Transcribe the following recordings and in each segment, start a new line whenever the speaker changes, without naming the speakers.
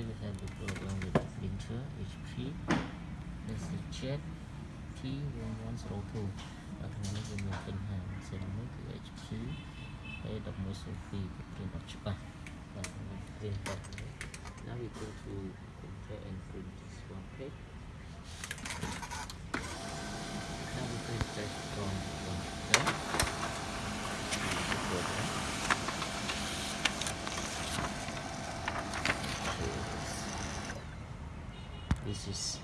later we have the program with the printer HP this is jet T1102 và ក្នុងនេះវាមានបញ្ហាផ្សេងមួយគឺ HP A1102 គឺ print អត់ច្បាស់បាទវា print បាត់នេះ now we go to printer and print this one page now we can start from computer program this is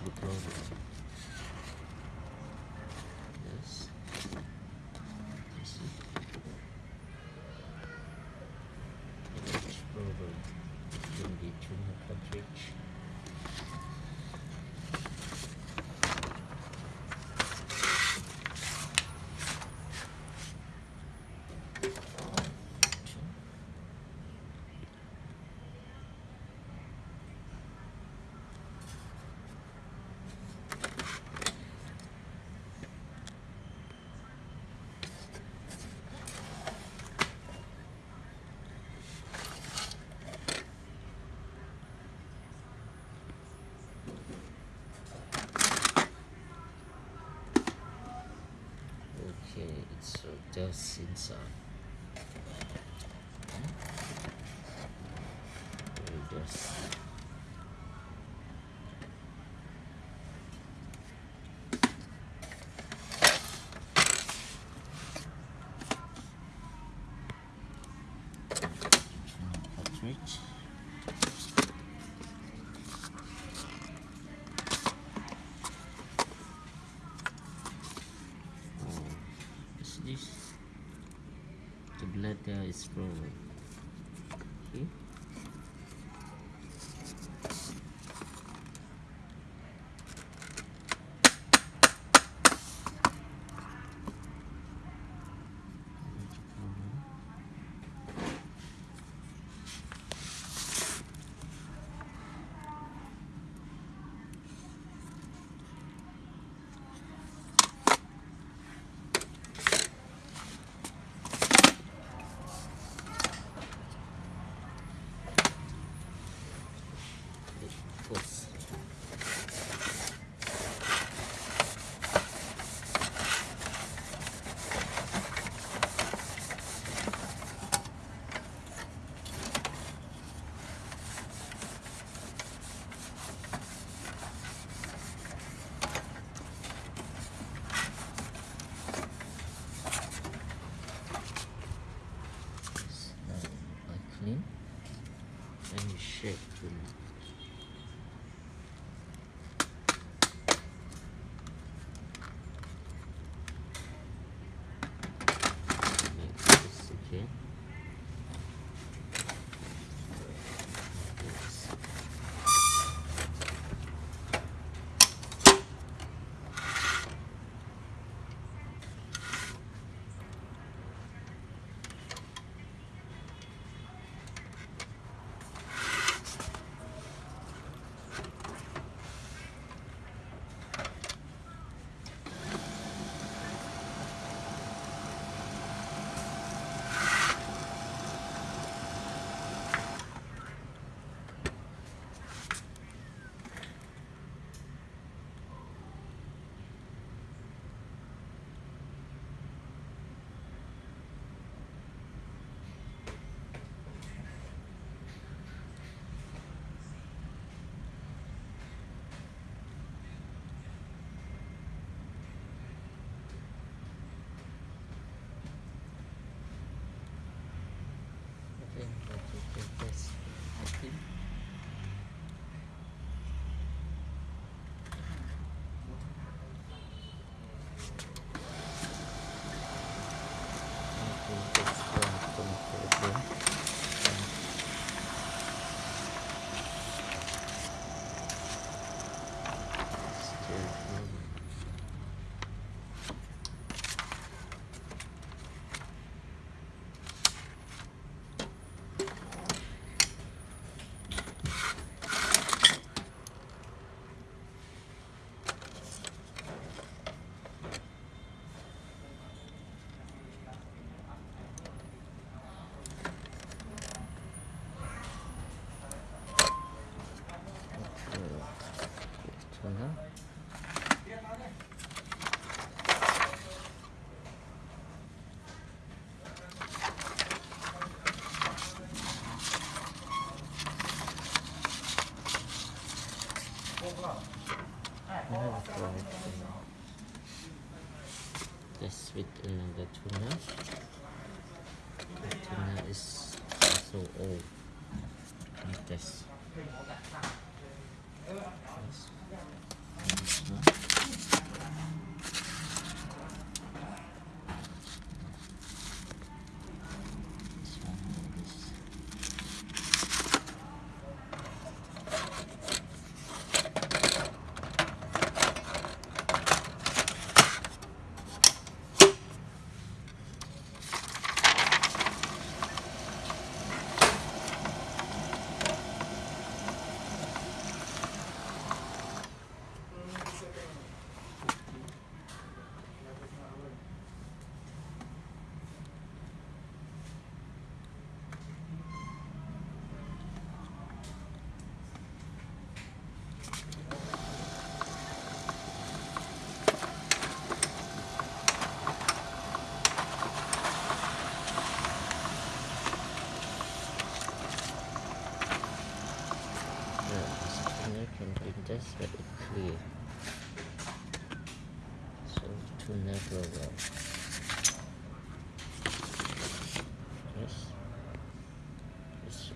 just inside. Just cartridge. Oh, is this the there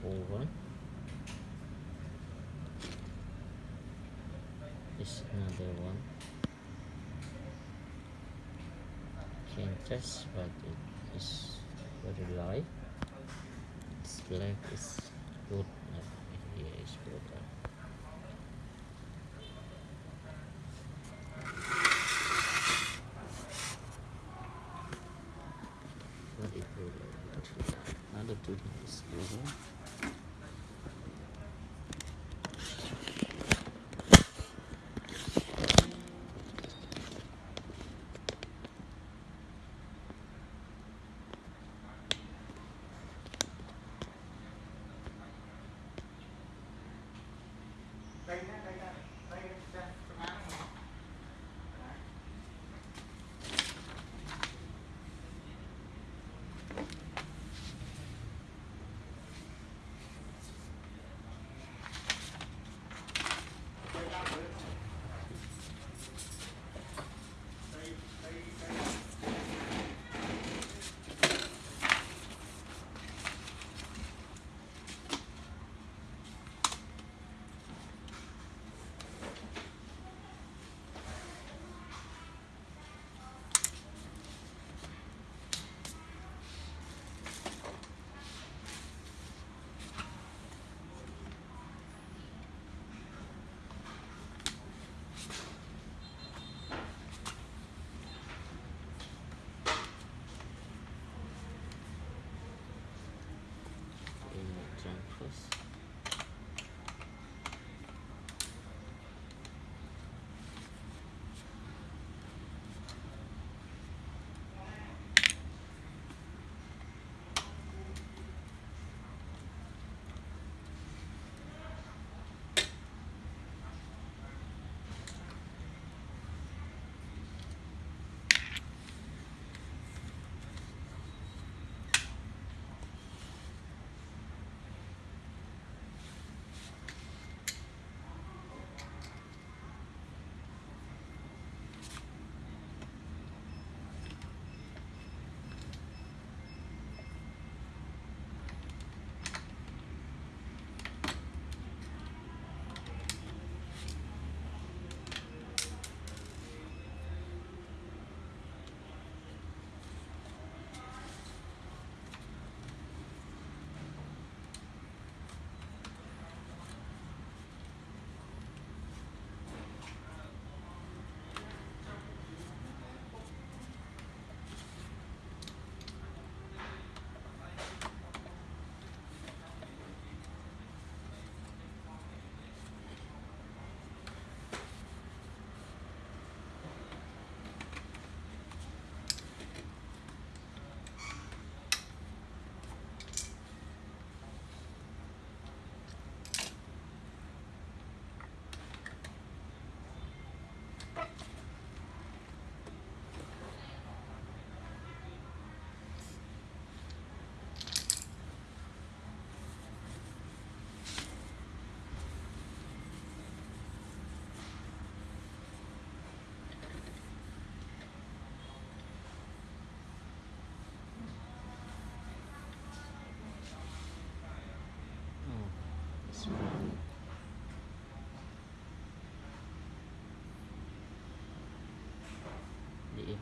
One. This another one. Can test but it is very light. It's black is good. Here is uh, Another two is good. Nice.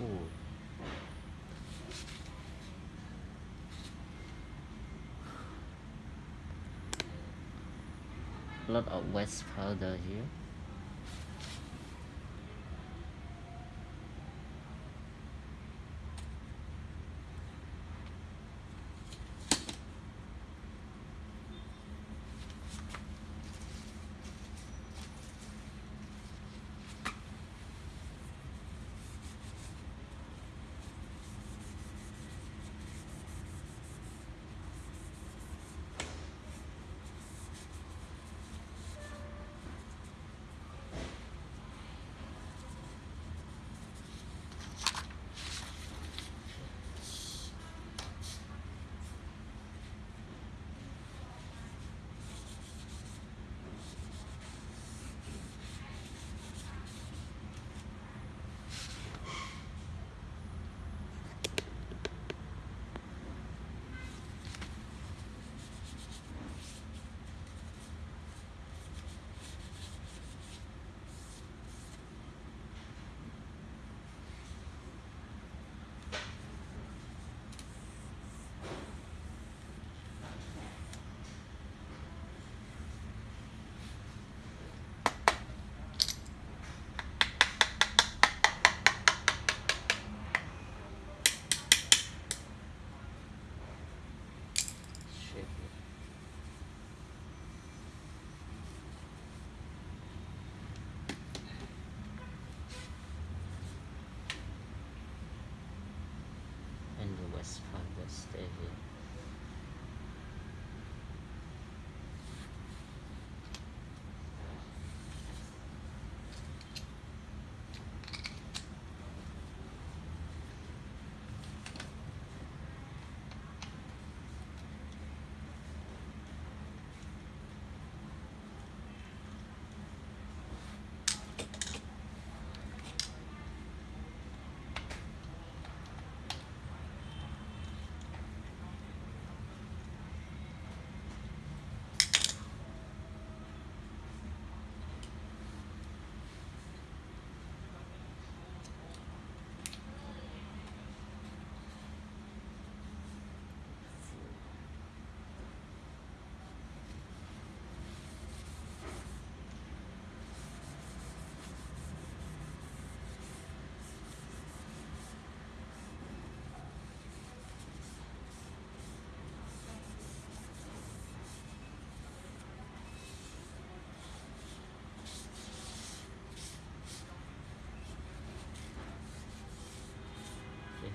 full lot of wet powder here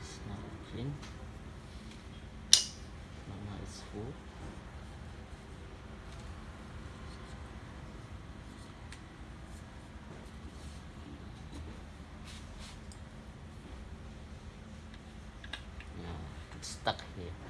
Yes, now clean. Mama is full. Now it's stuck here.